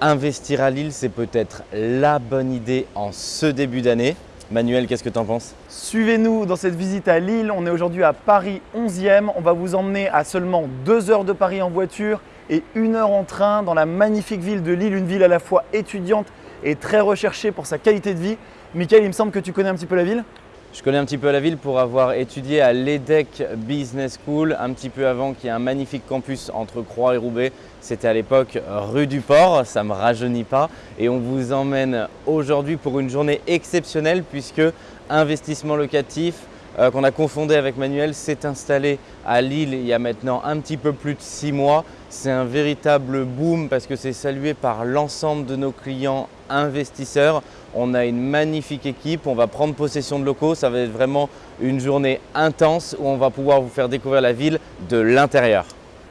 Investir à Lille, c'est peut-être la bonne idée en ce début d'année. Manuel, qu'est-ce que tu en penses? Suivez-nous dans cette visite à Lille. On est aujourd'hui à Paris 11e. On va vous emmener à seulement 2 heures de Paris en voiture et 1 heure en train dans la magnifique ville de Lille, une ville à la fois étudiante et très recherchée pour sa qualité de vie. Michael, il me semble que tu connais un petit peu la ville? Je connais un petit peu la ville pour avoir étudié à l'EDEC Business School un petit peu avant qu'il y ait un magnifique campus entre Croix et Roubaix. C'était à l'époque rue du Port, ça ne me rajeunit pas. Et on vous emmène aujourd'hui pour une journée exceptionnelle puisque investissement locatif, euh, qu'on a confondé avec Manuel s'est installé à Lille il y a maintenant un petit peu plus de six mois. C'est un véritable boom parce que c'est salué par l'ensemble de nos clients investisseurs. On a une magnifique équipe, on va prendre possession de locaux. Ça va être vraiment une journée intense où on va pouvoir vous faire découvrir la ville de l'intérieur.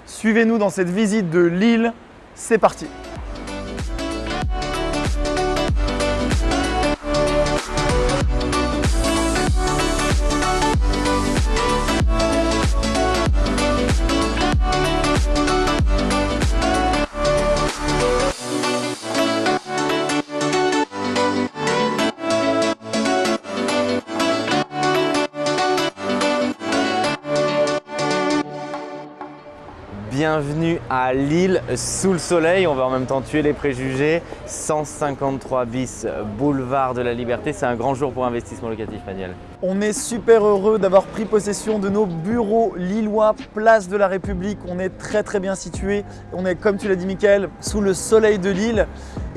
Suivez-nous dans cette visite de Lille. C'est parti bienvenue à Lille sous le soleil. On va en même temps tuer les préjugés. 153 bis boulevard de la Liberté. C'est un grand jour pour investissement locatif, Manuel. On est super heureux d'avoir pris possession de nos bureaux lillois, place de la République. On est très très bien situé. On est, comme tu l'as dit, Mickaël, sous le soleil de Lille.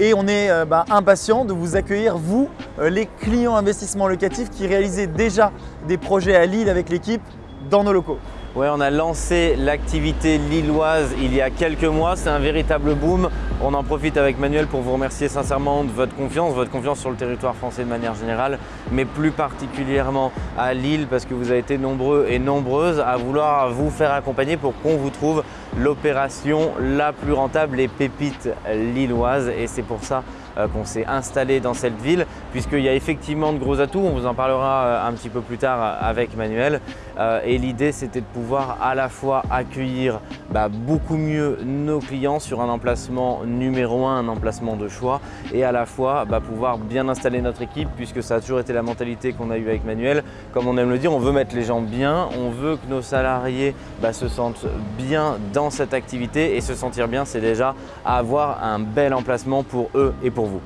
Et on est euh, bah, impatient de vous accueillir, vous, euh, les clients investissement locatif qui réalisez déjà des projets à Lille avec l'équipe dans nos locaux. Ouais, on a lancé l'activité lilloise il y a quelques mois. C'est un véritable boom. On en profite avec Manuel pour vous remercier sincèrement de votre confiance, votre confiance sur le territoire français de manière générale, mais plus particulièrement à Lille parce que vous avez été nombreux et nombreuses à vouloir vous faire accompagner pour qu'on vous trouve l'opération la plus rentable, les pépites lilloises. Et c'est pour ça qu'on s'est installé dans cette ville puisqu'il y a effectivement de gros atouts. On vous en parlera euh, un petit peu plus tard avec Manuel. Euh, et l'idée, c'était de pouvoir à la fois accueillir bah, beaucoup mieux nos clients sur un emplacement numéro un, un emplacement de choix et à la fois bah, pouvoir bien installer notre équipe puisque ça a toujours été la mentalité qu'on a eue avec Manuel. Comme on aime le dire, on veut mettre les gens bien, on veut que nos salariés bah, se sentent bien dans cette activité et se sentir bien, c'est déjà avoir un bel emplacement pour eux et pour vous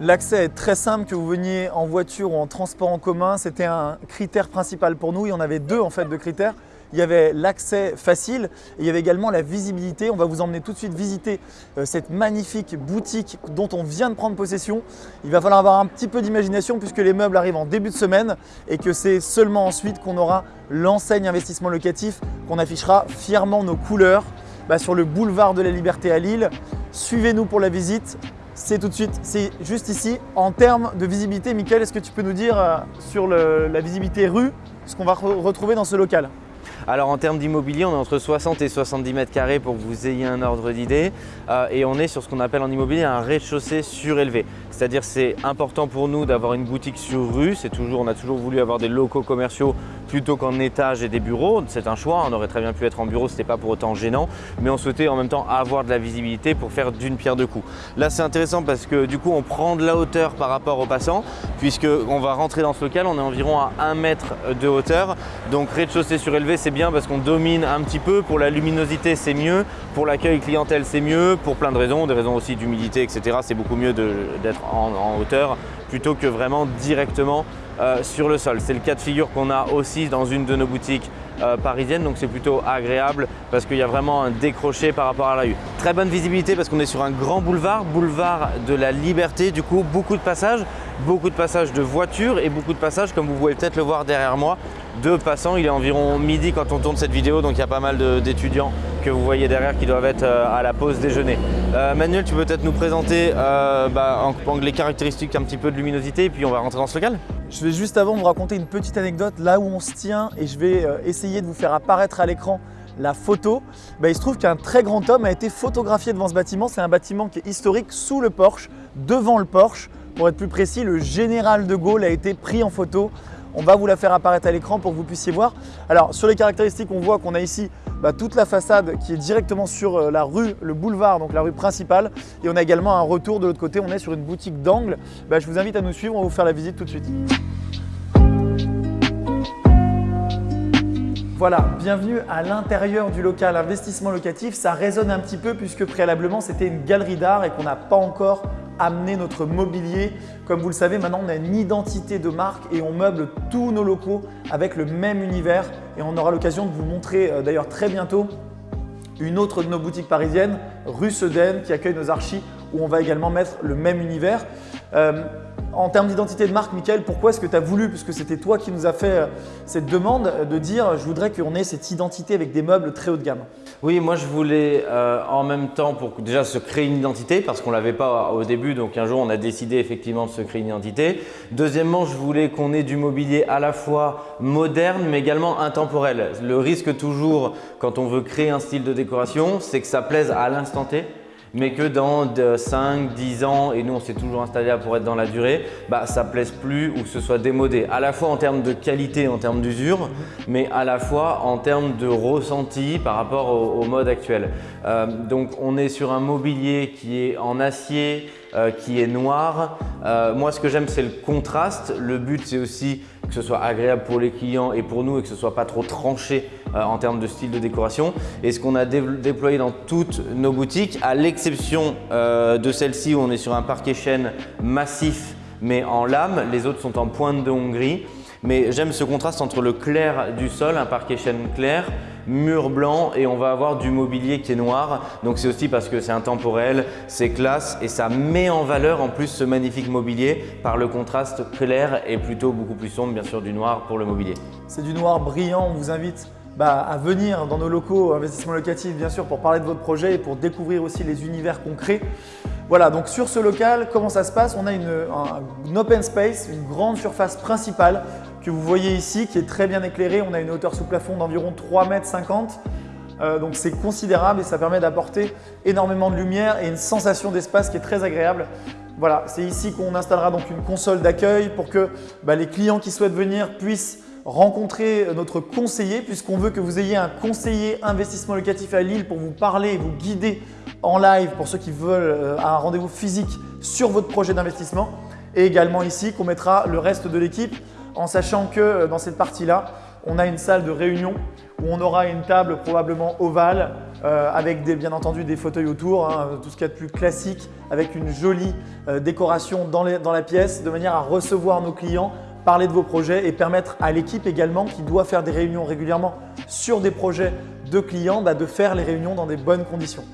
L'accès est très simple, que vous veniez en voiture ou en transport en commun, c'était un critère principal pour nous. Il y en avait deux en fait de critères. Il y avait l'accès facile et il y avait également la visibilité. On va vous emmener tout de suite visiter euh, cette magnifique boutique dont on vient de prendre possession. Il va falloir avoir un petit peu d'imagination puisque les meubles arrivent en début de semaine et que c'est seulement ensuite qu'on aura l'enseigne investissement locatif qu'on affichera fièrement nos couleurs bah, sur le boulevard de la Liberté à Lille. Suivez-nous pour la visite c'est tout de suite, c'est juste ici. En termes de visibilité, Mickaël, est-ce que tu peux nous dire euh, sur la visibilité rue ce qu'on va retrouver dans ce local? Alors en termes d'immobilier, on est entre 60 et 70 mètres carrés pour que vous ayez un ordre d'idée. Euh, et on est sur ce qu'on appelle en immobilier un rez-de-chaussée surélevé. C'est-à-dire c'est important pour nous d'avoir une boutique sur rue. Toujours, on a toujours voulu avoir des locaux commerciaux plutôt qu'en étage et des bureaux. C'est un choix, on aurait très bien pu être en bureau, ce n'était pas pour autant gênant, mais on souhaitait en même temps avoir de la visibilité pour faire d'une pierre deux coups. Là c'est intéressant parce que du coup on prend de la hauteur par rapport aux passants puisqu'on va rentrer dans ce local, on est environ à 1 mètre de hauteur. Donc rez-de-chaussée surélevé c'est bien parce qu'on domine un petit peu, pour la luminosité c'est mieux, pour l'accueil clientèle c'est mieux, pour plein de raisons, des raisons aussi d'humidité etc. C'est beaucoup mieux d'être en, hauteur plutôt que vraiment directement euh, sur le sol. C'est le cas de figure qu'on a aussi dans une de nos boutiques euh, parisiennes, donc c'est plutôt agréable parce qu'il y a vraiment un décroché par rapport à la rue. Très bonne visibilité parce qu'on est sur un grand boulevard, boulevard de la Liberté, du coup beaucoup de passages, beaucoup de passages de voitures et beaucoup de passages comme vous pouvez peut-être le voir derrière moi de passants. Il est environ midi quand on tourne cette vidéo donc il y a pas mal d'étudiants que vous voyez derrière qui doivent être euh, à la pause déjeuner. Manuel, tu peux peut-être nous présenter bah, les caractéristiques un petit peu de luminosité et puis on va rentrer dans ce local je vais juste avant vous raconter une petite anecdote là où on se tient et je vais euh, essayer de vous faire apparaître à l'écran la photo. Bah, il se trouve qu'un très grand homme a été photographié devant ce bâtiment. C'est un bâtiment qui est historique sous le Porsche, devant le Porsche. Pour être plus précis, le général de Gaulle a été pris en photo. On va vous la faire apparaître à l'écran pour que vous puissiez voir. Alors sur les caractéristiques, on voit qu'on a ici bah, toute la façade qui est directement sur euh, la rue, le boulevard, donc la rue principale. Et on a également un retour de l'autre côté, on est sur une boutique d'angle. Bah, je vous invite à nous suivre, on va vous faire la visite tout de suite. Voilà, bienvenue à l'intérieur du local investissement locatif. Ça résonne un petit peu puisque préalablement c'était une galerie d'art et qu'on n'a pas encore amener notre mobilier. Comme vous le savez, maintenant on a une identité de marque et on meuble tous nos locaux avec le même univers et on aura l'occasion de vous montrer euh, d'ailleurs très bientôt une autre de nos boutiques parisiennes, rue Sedaine, qui accueille nos archis où on va également mettre le même univers. Euh, en termes d'identité de marque, Michael, pourquoi est-ce que tu as voulu, puisque c'était toi qui nous as fait euh, cette demande, de dire je voudrais qu'on ait cette identité avec des meubles très haut de gamme? Oui, moi je voulais euh, en même temps pour déjà se créer une identité parce qu'on ne l'avait pas au début, donc un jour on a décidé effectivement de se créer une identité. Deuxièmement, je voulais qu'on ait du mobilier à la fois moderne mais également intemporel. Le risque toujours quand on veut créer un style de décoration, c'est que ça plaise à l'instant T mais que dans 5, 10 ans, et nous on s'est toujours installé pour être dans la durée, bah, ça plaise plus ou que ce soit démodé. À la fois en termes de qualité, en termes d'usure, mais à la fois en termes de ressenti par rapport au, mode actuel. Euh, donc on est sur un mobilier qui est en acier, euh, qui est noir. Euh, moi ce que j'aime c'est le contraste. Le but c'est aussi que ce soit agréable pour les clients et pour nous et que ce soit pas trop tranché euh, en termes de style de décoration. Et ce qu'on a déployé dans toutes nos boutiques, à l'exception euh, de celle-ci où on est sur un parquet chêne massif mais en lame, les autres sont en pointe de Hongrie. Mais j'aime ce contraste entre le clair du sol, un parquet chêne clair, mur blanc et on va avoir du mobilier qui est noir. Donc c'est aussi parce que c'est intemporel, c'est classe et ça met en valeur en plus ce magnifique mobilier par le contraste clair et plutôt beaucoup plus sombre bien sûr du noir pour le mobilier. C'est du noir brillant, on vous invite bah, à venir dans nos locaux investissement locatif bien sûr pour parler de votre projet et pour découvrir aussi les univers concrets. Voilà, donc sur ce local, comment ça se passe? On a une, un, open space, une grande surface principale vous voyez ici qui est très bien éclairée. On a une hauteur sous plafond d'environ 3,50 m. Euh, donc c'est considérable et ça permet d'apporter énormément de lumière et une sensation d'espace qui est très agréable. Voilà, c'est ici qu'on installera donc une console d'accueil pour que bah, les clients qui souhaitent venir puissent rencontrer notre conseiller puisqu'on veut que vous ayez un conseiller investissement locatif à Lille pour vous parler et vous guider en live pour ceux qui veulent euh, un rendez-vous physique sur votre projet d'investissement. Et également ici qu'on mettra le reste de l'équipe en sachant que euh, dans cette partie-là, on a une salle de réunion où on aura une table probablement ovale euh, avec bien entendu des fauteuils autour, hein, tout ce qu'il y a de plus classique, avec une jolie décoration dans, dans la pièce de manière à recevoir nos clients, parler de vos projets et permettre à l'équipe également qui doit faire des réunions régulièrement sur des projets de clients bah, de faire les réunions dans des bonnes conditions.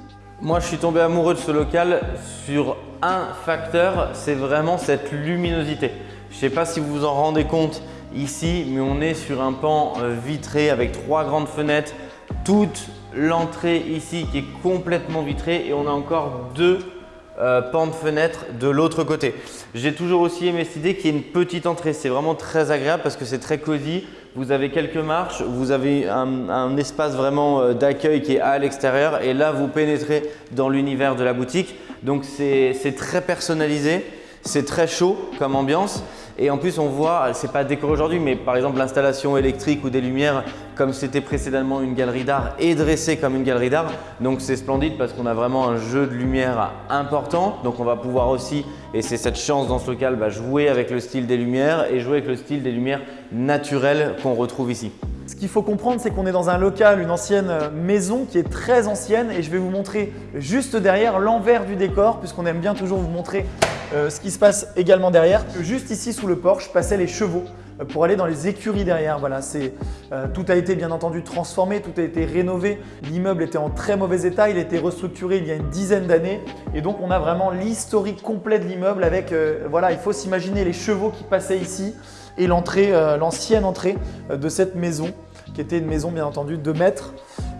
Moi, je suis tombé amoureux de ce local sur un facteur, c'est vraiment cette luminosité. Je ne sais pas si vous vous en rendez compte ici, mais on est sur un pan euh, vitré avec trois grandes fenêtres, toute l'entrée ici qui est complètement vitrée et on a encore deux euh, pans de fenêtres de l'autre côté. J'ai toujours aussi aimé cette idée qu'il y ait une petite entrée. C'est vraiment très agréable parce que c'est très cosy vous avez quelques marches, vous avez un, espace vraiment euh, d'accueil qui est à l'extérieur et là vous pénétrez dans l'univers de la boutique. Donc c'est très personnalisé, c'est très chaud comme ambiance et en plus on voit, c'est pas décoré aujourd'hui mais par exemple l'installation électrique ou des lumières comme c'était précédemment une galerie d'art est dressée comme une galerie d'art. Donc c'est splendide parce qu'on a vraiment un jeu de lumière important. Donc on va pouvoir aussi, et c'est cette chance dans ce local, bah, jouer avec le style des lumières et jouer avec le style des lumières naturelles qu'on retrouve ici. Qu'il faut comprendre, c'est qu'on est dans un local, une ancienne maison qui est très ancienne et je vais vous montrer juste derrière l'envers du décor puisqu'on aime bien toujours vous montrer euh, ce qui se passe également derrière. Juste ici sous le porche passaient les chevaux euh, pour aller dans les écuries derrière. Voilà, euh, tout a été bien entendu transformé, tout a été rénové. L'immeuble était en très mauvais état, il a été restructuré il y a une dizaine d'années et donc on a vraiment l'historique complet de l'immeuble avec, voilà, il faut s'imaginer les chevaux qui passaient ici et l'entrée, l'ancienne entrée de cette maison qui était une maison bien entendu de mètres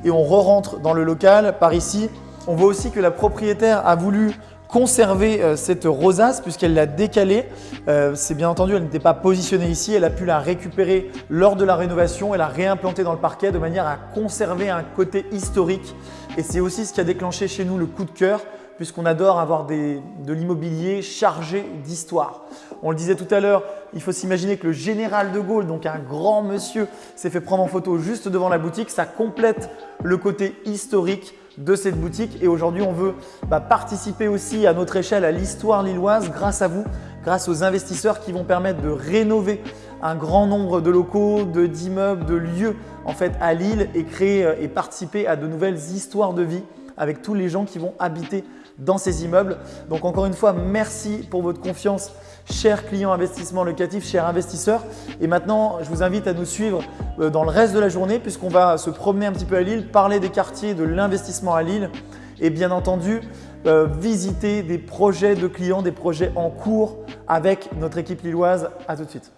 et on re-rentre dans le local par ici. On voit aussi que la propriétaire a voulu conserver euh, cette rosace puisqu'elle l'a décalée. Euh, c'est bien entendu, elle n'était pas positionnée ici, elle a pu la récupérer lors de la rénovation et la réimplanter dans le parquet de manière à conserver un côté historique. Et c'est aussi ce qui a déclenché chez nous le coup de cœur puisqu'on adore avoir de l'immobilier chargé d'histoire. On le disait tout à l'heure, il faut s'imaginer que le général de Gaulle, donc un grand monsieur, s'est fait prendre en photo juste devant la boutique. Ça complète le côté historique de cette boutique et aujourd'hui on veut bah, participer aussi à notre échelle à l'histoire lilloise grâce à vous, grâce aux investisseurs qui vont permettre de rénover un grand nombre de locaux, d'immeubles, de, lieux en fait à Lille et créer euh, et participer à de nouvelles histoires de vie avec tous les gens qui vont habiter dans ces immeubles. Donc encore une fois, merci pour votre confiance, chers clients investissement locatif, chers investisseurs. Et maintenant, je vous invite à nous suivre euh, dans le reste de la journée puisqu'on va se promener un petit peu à Lille, parler des quartiers de l'investissement à Lille et bien entendu euh, visiter des projets de clients, des projets en cours avec notre équipe lilloise. À tout de suite.